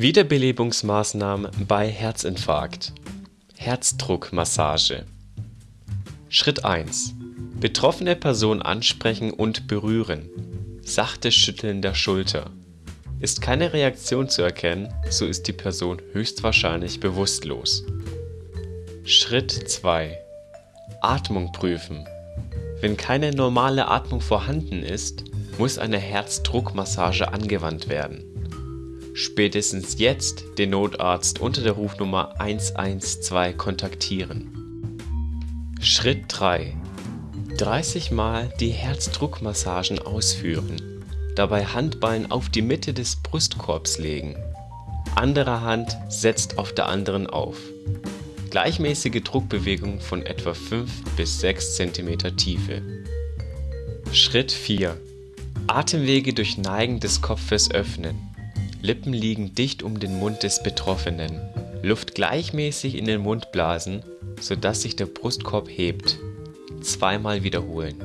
Wiederbelebungsmaßnahmen bei Herzinfarkt Herzdruckmassage Schritt 1: Betroffene Person ansprechen und berühren. Sachtes Schütteln der Schulter. Ist keine Reaktion zu erkennen, so ist die Person höchstwahrscheinlich bewusstlos. Schritt 2: Atmung prüfen. Wenn keine normale Atmung vorhanden ist, muss eine Herzdruckmassage angewandt werden. Spätestens jetzt den Notarzt unter der Rufnummer 112 kontaktieren. Schritt 3: 30 Mal die Herzdruckmassagen ausführen, dabei Handballen auf die Mitte des Brustkorbs legen. Andere Hand setzt auf der anderen auf. Gleichmäßige Druckbewegung von etwa 5 bis 6 cm Tiefe. Schritt 4: Atemwege durch Neigen des Kopfes öffnen. Lippen liegen dicht um den Mund des Betroffenen. Luft gleichmäßig in den Mund blasen, sodass sich der Brustkorb hebt. Zweimal wiederholen.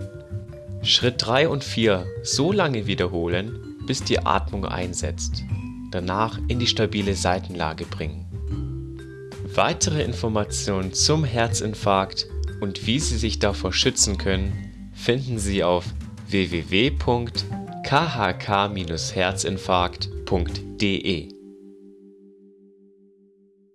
Schritt 3 und 4 so lange wiederholen, bis die Atmung einsetzt. Danach in die stabile Seitenlage bringen. Weitere Informationen zum Herzinfarkt und wie Sie sich davor schützen können, finden Sie auf www.khk-herzinfarkt.de DA.